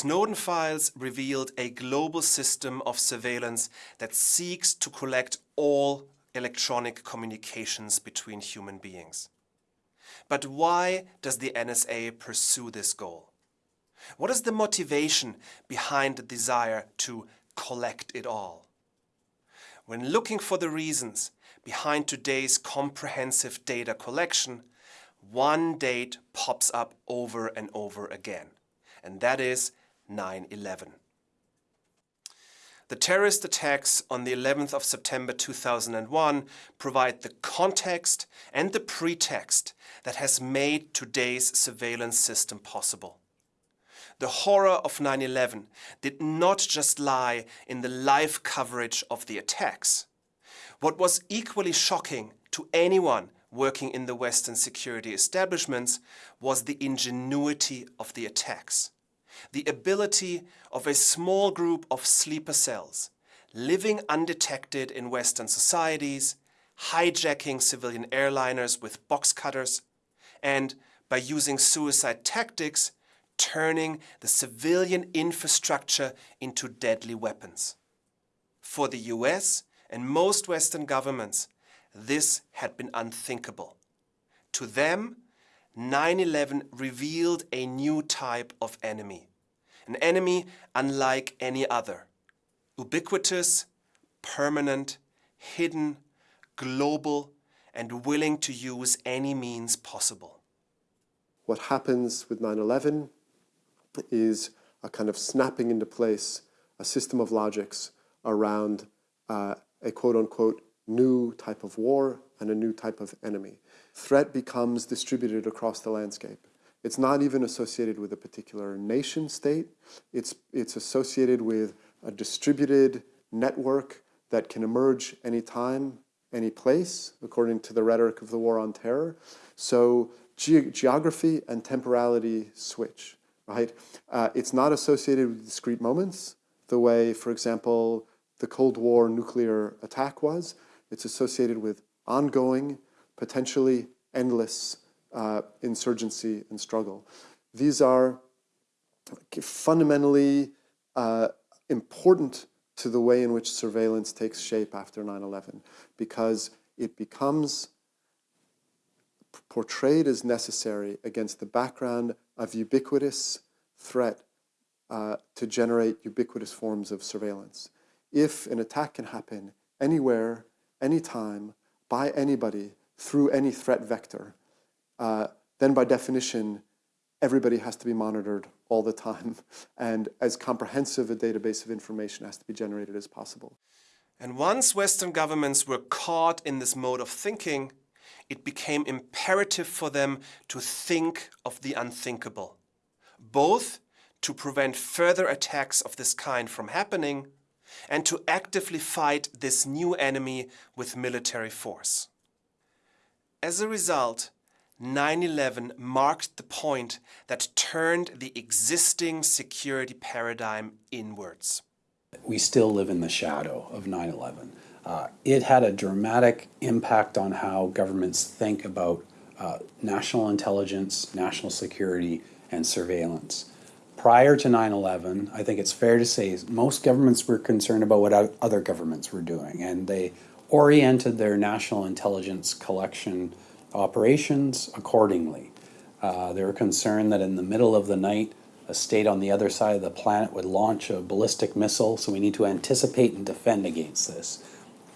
Snowden files revealed a global system of surveillance that seeks to collect all electronic communications between human beings. But why does the NSA pursue this goal? What is the motivation behind the desire to collect it all? When looking for the reasons behind today's comprehensive data collection, one date pops up over and over again, and that is 9-11. The terrorist attacks on the 11th of September 2001 provide the context and the pretext that has made today's surveillance system possible. The horror of 9-11 did not just lie in the live coverage of the attacks. What was equally shocking to anyone working in the Western security establishments was the ingenuity of the attacks. The ability of a small group of sleeper cells living undetected in Western societies, hijacking civilian airliners with box cutters, and by using suicide tactics, turning the civilian infrastructure into deadly weapons. For the US and most Western governments, this had been unthinkable. To them, 9-11 revealed a new type of enemy, an enemy unlike any other, ubiquitous, permanent, hidden, global, and willing to use any means possible. What happens with 9-11 is a kind of snapping into place, a system of logics around uh, a quote-unquote new type of war and a new type of enemy. Threat becomes distributed across the landscape. It's not even associated with a particular nation state. It's, it's associated with a distributed network that can emerge anytime, any place, according to the rhetoric of the war on terror. So ge geography and temporality switch, right? Uh, it's not associated with discrete moments, the way, for example, the Cold War nuclear attack was. It's associated with ongoing, potentially endless uh, insurgency and struggle. These are fundamentally uh, important to the way in which surveillance takes shape after 9-11 because it becomes portrayed as necessary against the background of ubiquitous threat uh, to generate ubiquitous forms of surveillance. If an attack can happen anywhere anytime, by anybody, through any threat vector, uh, then by definition, everybody has to be monitored all the time. And as comprehensive a database of information has to be generated as possible. And once Western governments were caught in this mode of thinking, it became imperative for them to think of the unthinkable, both to prevent further attacks of this kind from happening and to actively fight this new enemy with military force. As a result, 9-11 marked the point that turned the existing security paradigm inwards. We still live in the shadow of 9-11. Uh, it had a dramatic impact on how governments think about uh, national intelligence, national security, and surveillance prior to 9-11, I think it's fair to say most governments were concerned about what other governments were doing, and they oriented their national intelligence collection operations accordingly. Uh, they were concerned that in the middle of the night, a state on the other side of the planet would launch a ballistic missile, so we need to anticipate and defend against this.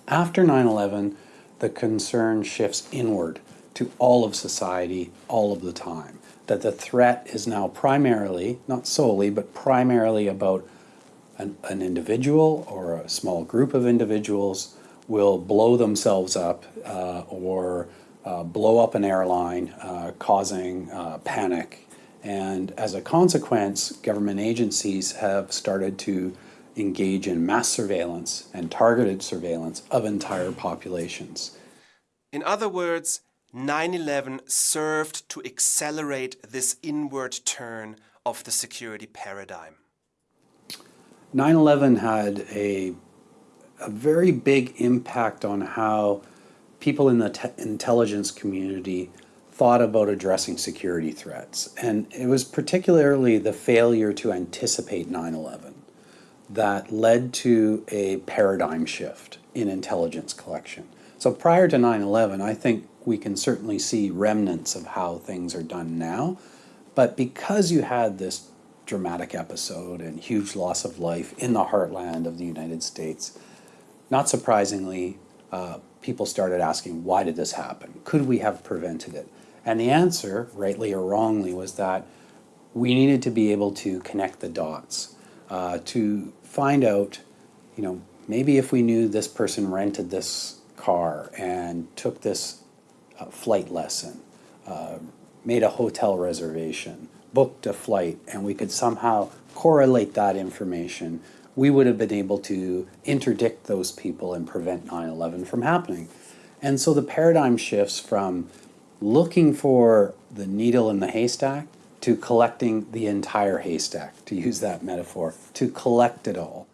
After 9-11, the concern shifts inward to all of society all of the time that the threat is now primarily, not solely, but primarily about an, an individual or a small group of individuals will blow themselves up uh, or uh, blow up an airline, uh, causing uh, panic. And as a consequence, government agencies have started to engage in mass surveillance and targeted surveillance of entire populations. In other words, 9-11 served to accelerate this inward turn of the security paradigm. 9-11 had a, a very big impact on how people in the intelligence community thought about addressing security threats. And it was particularly the failure to anticipate 9 11 that led to a paradigm shift in intelligence collection. So prior to 9 11, I think we can certainly see remnants of how things are done now. But because you had this dramatic episode and huge loss of life in the heartland of the United States, not surprisingly, uh, people started asking, why did this happen? Could we have prevented it? And the answer, rightly or wrongly, was that we needed to be able to connect the dots uh, to find out, you know, maybe if we knew this person rented this car and took this flight lesson, uh, made a hotel reservation, booked a flight, and we could somehow correlate that information, we would have been able to interdict those people and prevent 9 11 from happening. And so the paradigm shifts from looking for the needle in the haystack to collecting the entire haystack, to use that metaphor, to collect it all.